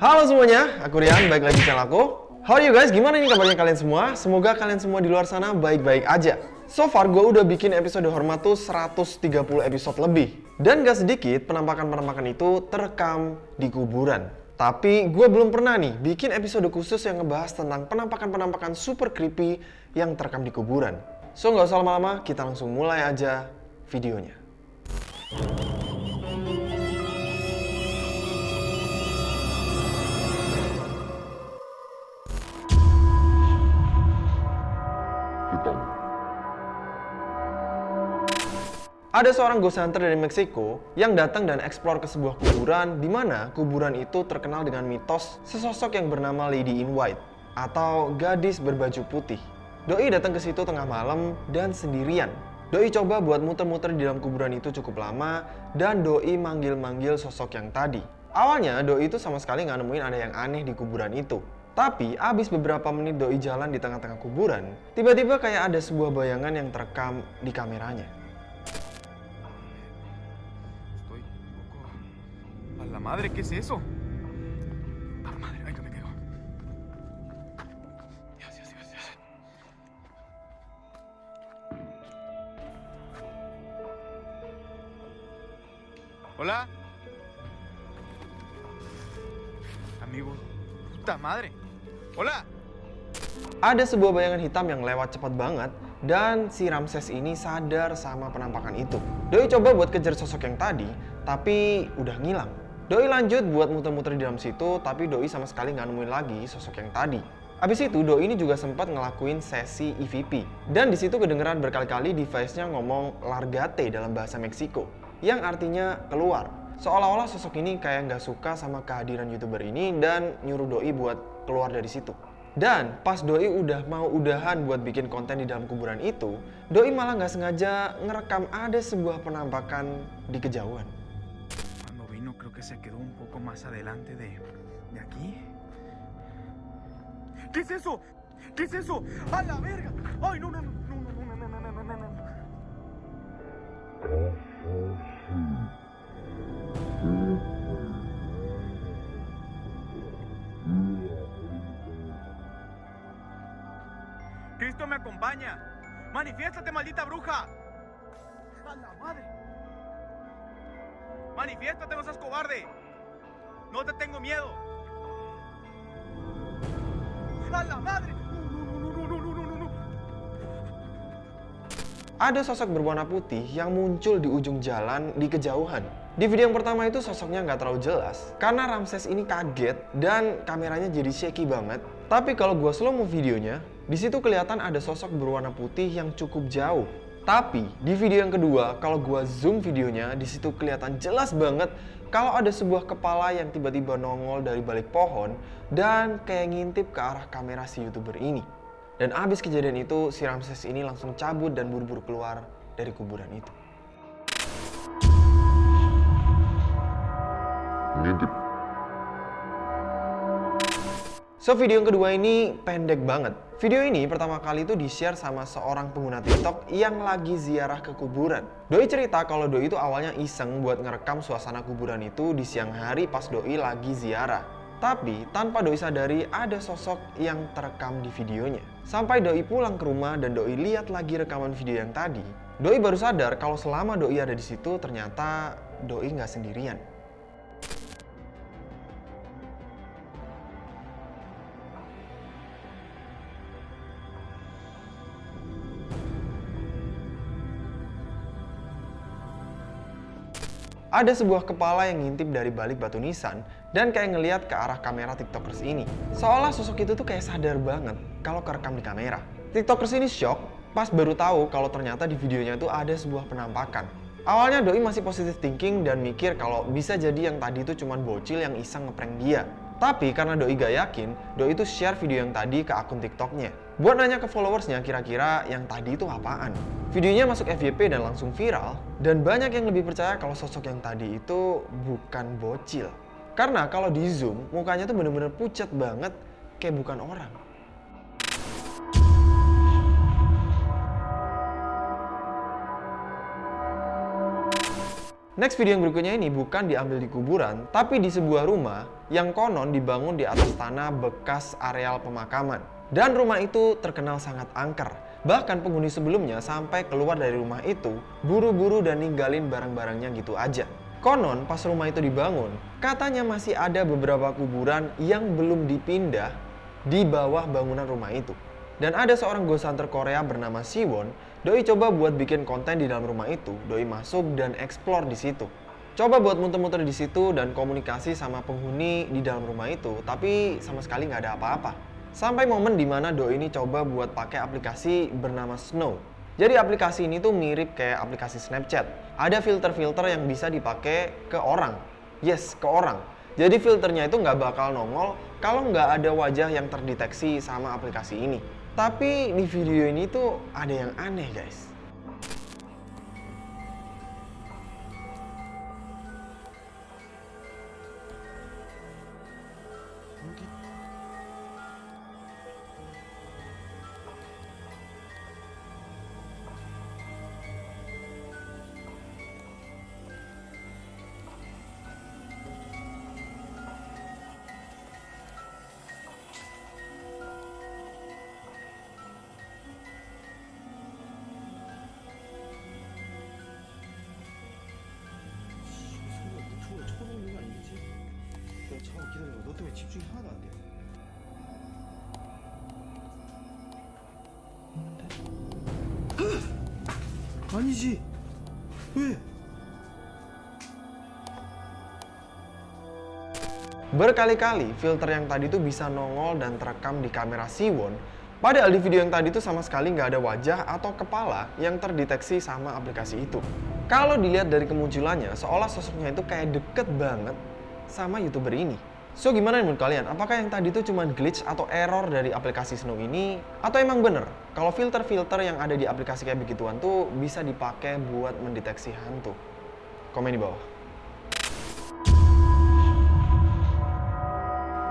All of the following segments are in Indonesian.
Halo semuanya, aku Rian, baik lagi di channel aku. How are you guys? Gimana nih kabarnya kalian semua? Semoga kalian semua di luar sana baik-baik aja. So far, gue udah bikin episode Hormat tuh 130 episode lebih. Dan gak sedikit, penampakan-penampakan itu terekam di kuburan. Tapi gue belum pernah nih bikin episode khusus yang ngebahas tentang penampakan-penampakan super creepy yang terekam di kuburan. So nggak usah lama-lama, kita langsung mulai aja videonya. Ada seorang ghost hunter dari Meksiko yang datang dan eksplor ke sebuah kuburan di mana kuburan itu terkenal dengan mitos sesosok yang bernama Lady in White atau gadis berbaju putih. Doi datang ke situ tengah malam dan sendirian. Doi coba buat muter-muter di dalam kuburan itu cukup lama dan Doi manggil-manggil sosok yang tadi. Awalnya Doi itu sama sekali nggak nemuin ada yang aneh di kuburan itu. Tapi abis beberapa menit Doi jalan di tengah-tengah kuburan, tiba-tiba kayak ada sebuah bayangan yang terekam di kameranya. Madre, ¿qué es eso? Madre, ay, que me. Dios, Dios, Dios, Dios. Hola. Amigo, puta madre. Hola. Ada sebuah bayangan hitam yang lewat cepat banget dan si Ramses ini sadar sama penampakan itu. Doi coba buat kejar sosok yang tadi, tapi udah ngilang. Doi lanjut buat muter-muter di dalam situ, tapi Doi sama sekali nggak nemuin lagi sosok yang tadi. Abis itu, Doi ini juga sempat ngelakuin sesi EVP. Dan di situ kedengeran berkali-kali device-nya ngomong largate dalam bahasa Meksiko, yang artinya keluar. Seolah-olah sosok ini kayak nggak suka sama kehadiran youtuber ini dan nyuruh Doi buat keluar dari situ. Dan pas Doi udah mau udahan buat bikin konten di dalam kuburan itu, Doi malah nggak sengaja ngerekam ada sebuah penampakan di kejauhan. Cuando vino creo que se quedó un poco más adelante de, de aquí. ¿Qué es eso? ¿Qué es eso? ¡A la verga! ¡Ay, no, no, no, no, no, no, no, no, no, no, no, no! ¡Cristo me acompaña! ¡Manifiéstate, maldita bruja! ¡A la madre! ¡Manifiéstate, no seas cobarde! ¡No te tengo miedo! ¡A la madre! Ada sosok berwarna putih yang muncul di ujung jalan di kejauhan. Di video yang pertama itu sosoknya nggak terlalu jelas karena Ramses ini kaget dan kameranya jadi shaky banget. Tapi kalau gua slow mo videonya, di situ kelihatan ada sosok berwarna putih yang cukup jauh. Tapi di video yang kedua, kalau gua zoom videonya, di situ kelihatan jelas banget kalau ada sebuah kepala yang tiba-tiba nongol dari balik pohon dan kayak ngintip ke arah kamera si youtuber ini. Dan abis kejadian itu, si Ramses ini langsung cabut dan buru-buru keluar dari kuburan itu. So video yang kedua ini pendek banget. Video ini pertama kali itu di-share sama seorang pengguna TikTok yang lagi ziarah ke kuburan. Doi cerita kalau Doi itu awalnya iseng buat ngerekam suasana kuburan itu di siang hari pas Doi lagi ziarah. Tapi tanpa Doi sadari ada sosok yang terekam di videonya. Sampai Doi pulang ke rumah dan Doi lihat lagi rekaman video yang tadi, Doi baru sadar kalau selama Doi ada di situ ternyata Doi nggak sendirian. Ada sebuah kepala yang ngintip dari balik batu nisan dan kayak ngeliat ke arah kamera tiktokers ini. Seolah sosok itu tuh kayak sadar banget kalau kerekam di kamera. Tiktokers ini shock pas baru tahu kalau ternyata di videonya tuh ada sebuah penampakan. Awalnya Doi masih positive thinking dan mikir kalau bisa jadi yang tadi itu cuma bocil yang iseng ngeprank dia. Tapi karena Doi gak yakin, Doi itu share video yang tadi ke akun TikToknya. Buat nanya ke followersnya kira-kira yang tadi itu apaan. Videonya masuk FYP dan langsung viral, dan banyak yang lebih percaya kalau sosok yang tadi itu bukan bocil. Karena kalau di zoom, mukanya tuh bener-bener pucat banget, kayak bukan orang. Next video yang berikutnya ini bukan diambil di kuburan, tapi di sebuah rumah yang konon dibangun di atas tanah bekas areal pemakaman. Dan rumah itu terkenal sangat angker. Bahkan penghuni sebelumnya sampai keluar dari rumah itu, buru-buru dan ninggalin barang-barangnya gitu aja. Konon pas rumah itu dibangun, katanya masih ada beberapa kuburan yang belum dipindah di bawah bangunan rumah itu. Dan ada seorang ghost hunter Korea bernama Siwon Doi coba buat bikin konten di dalam rumah itu, Doi masuk dan explore di situ. Coba buat muter-muter di situ dan komunikasi sama penghuni di dalam rumah itu, tapi sama sekali nggak ada apa-apa. Sampai momen di mana Doi ini coba buat pakai aplikasi bernama Snow. Jadi aplikasi ini tuh mirip kayak aplikasi Snapchat. Ada filter-filter yang bisa dipakai ke orang. Yes, ke orang. Jadi filternya itu nggak bakal nongol kalau nggak ada wajah yang terdeteksi sama aplikasi ini. Tapi di video ini tuh ada yang aneh guys. 때문에 집중이 하나도 안 돼. 있는데? 아니지. 왜? Berkali-kali filter yang tadi tuh bisa nongol dan terekam di kamera Siwon Padahal di video yang tadi tuh sama sekali nggak ada wajah atau kepala yang terdeteksi sama aplikasi itu. Kalau dilihat dari kemunculannya, seolah sosoknya itu kayak deket banget sama youtuber ini. So gimana menurut kalian? Apakah yang tadi itu cuma glitch atau error dari aplikasi Snow ini? Atau emang bener kalau filter-filter yang ada di aplikasi kayak begituan tuh bisa dipakai buat mendeteksi hantu? Komen di bawah.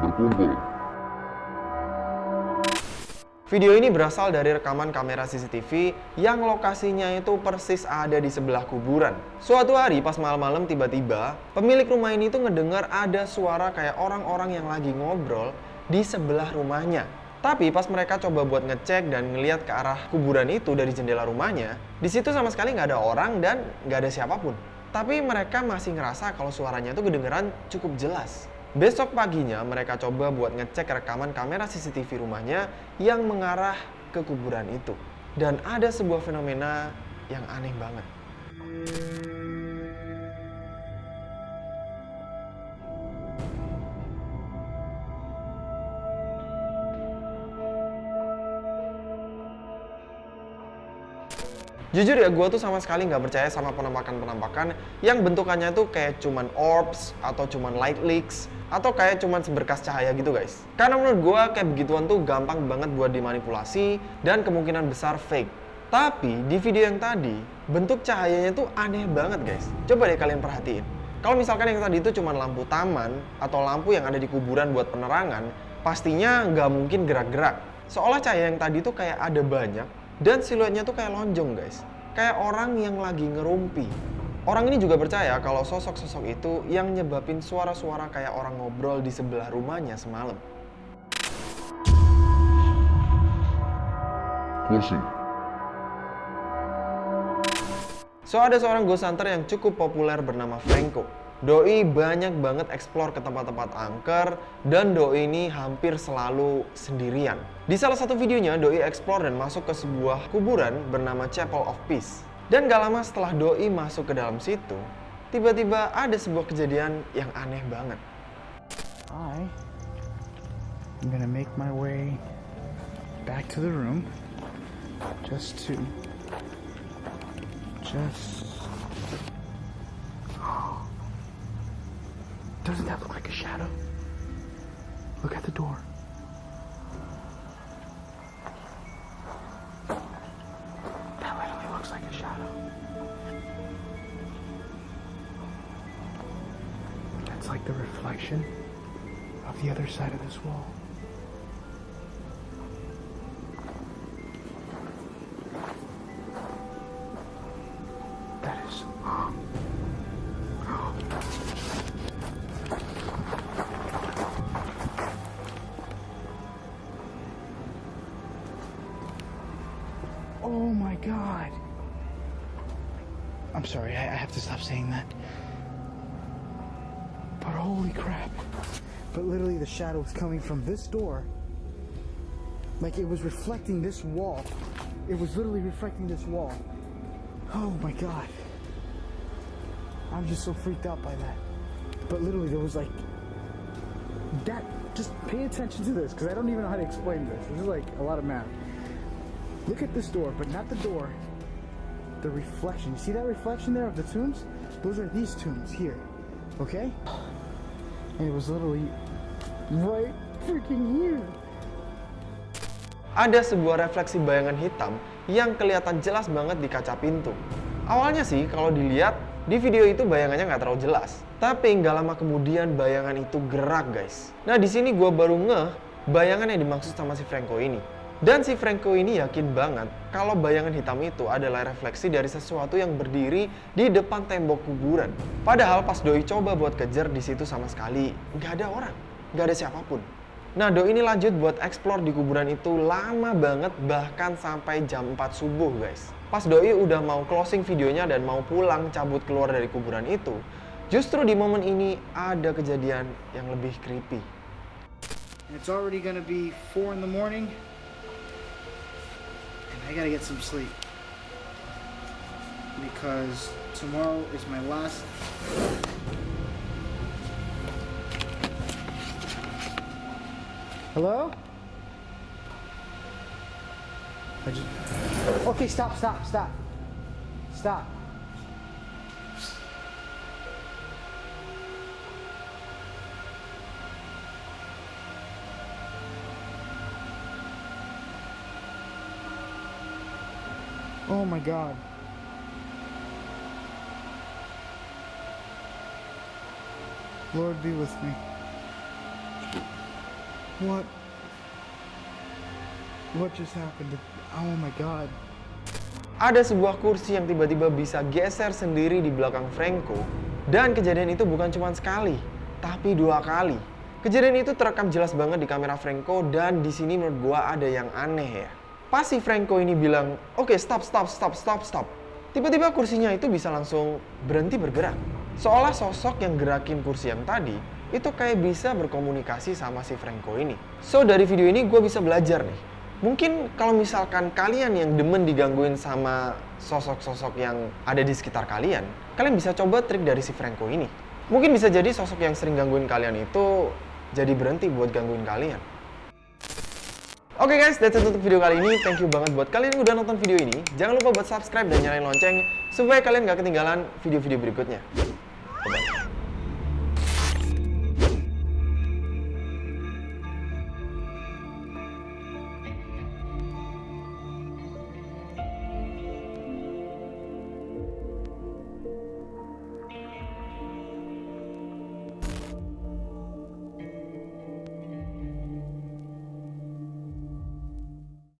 Berkumpul Video ini berasal dari rekaman kamera CCTV yang lokasinya itu persis ada di sebelah kuburan. Suatu hari pas malam-malam tiba-tiba, pemilik rumah ini tuh ngedengar ada suara kayak orang-orang yang lagi ngobrol di sebelah rumahnya. Tapi pas mereka coba buat ngecek dan ngeliat ke arah kuburan itu dari jendela rumahnya, di situ sama sekali nggak ada orang dan nggak ada siapa pun. Tapi mereka masih ngerasa kalau suaranya itu kedengeran cukup jelas. Besok paginya mereka coba buat ngecek rekaman kamera CCTV rumahnya yang mengarah ke kuburan itu. Dan ada sebuah fenomena yang aneh banget. Jujur ya, gue tuh sama sekali nggak percaya sama penampakan-penampakan yang bentukannya tuh kayak cuman orbs atau cuman light leaks atau kayak cuman seberkas cahaya gitu guys. Karena menurut gue kayak begituan tuh gampang banget buat dimanipulasi dan kemungkinan besar fake. Tapi di video yang tadi, bentuk cahayanya tuh aneh banget guys. Coba deh kalian perhatiin. Kalau misalkan yang tadi itu cuma lampu taman atau lampu yang ada di kuburan buat penerangan, pastinya nggak mungkin gerak-gerak. Seolah cahaya yang tadi tuh kayak ada banyak dan siluetnya tuh kayak lonjong guys. Kayak orang yang lagi ngerumpi. Orang ini juga percaya kalau sosok-sosok itu yang nyebabin suara-suara kayak orang ngobrol di sebelah rumahnya semalam. Closing. So ada seorang ghost hunter yang cukup populer bernama Franco. Doi banyak banget explore ke tempat-tempat angker dan Doi ini hampir selalu sendirian. Di salah satu videonya Doi explore dan masuk ke sebuah kuburan bernama Chapel of Peace. Dan gak lama setelah Doi masuk ke dalam situ, tiba-tiba ada sebuah kejadian yang aneh banget. I am gonna make my way back to the room just to just Doesn't that look like a shadow? Look at the door. That literally looks like a shadow. That's like the reflection of the other side of this wall. I'm sorry, I, I have to stop saying that. But holy crap. But literally, the shadow was coming from this door. Like it was reflecting this wall. It was literally reflecting this wall. Oh my god. I'm just so freaked out by that. But literally, there was like that. Just pay attention to this because I don't even know how to explain this. This is like a lot of math. Look at this door, but not the door. The reflection. You see that reflection there of the tombs? Those are these tombs here. Okay? And it was literally right freaking here. Ada sebuah refleksi bayangan hitam yang kelihatan jelas banget di kaca pintu. Awalnya sih kalau dilihat di video itu bayangannya nggak terlalu jelas. Tapi nggak lama kemudian bayangan itu gerak guys. Nah di sini gue baru ngeh bayangan yang dimaksud sama si Franco ini. Dan si Franco ini yakin banget kalau bayangan hitam itu adalah refleksi dari sesuatu yang berdiri di depan tembok kuburan. Padahal pas Doi coba buat kejar di situ sama sekali nggak ada orang, nggak ada siapa pun. Nah Doi ini lanjut buat explore di kuburan itu lama banget bahkan sampai jam 4 subuh guys. Pas Doi udah mau closing videonya dan mau pulang cabut keluar dari kuburan itu, justru di momen ini ada kejadian yang lebih creepy. It's already gonna be four in the morning. I gotta get some sleep. Because tomorrow is my last Hello? Just Okay, stop, stop, stop. Stop. Oh my god. Lord be with me. What? What just happened? Oh my god. Ada sebuah kursi yang tiba-tiba bisa geser sendiri di belakang Franco. Dan kejadian itu bukan cuma sekali, tapi dua kali. Kejadian itu terekam jelas banget di kamera Franco dan di sini menurut gua ada yang aneh ya. Pas si Franco ini bilang, oke stop, stop, stop, stop, stop. Tiba-tiba kursinya itu bisa langsung berhenti bergerak. Seolah sosok yang gerakin kursi yang tadi itu kayak bisa berkomunikasi sama si Franco ini. So dari video ini gue bisa belajar nih. Mungkin kalau misalkan kalian yang demen digangguin sama sosok-sosok yang ada di sekitar kalian, kalian bisa coba trik dari si Franco ini. Mungkin bisa jadi sosok yang sering gangguin kalian itu jadi berhenti buat gangguin kalian. Oke guys, that's it untuk video kali ini. Thank you banget buat kalian yang udah nonton video ini. Jangan lupa buat subscribe dan nyalain lonceng supaya kalian gak ketinggalan video-video berikutnya. Bye-bye.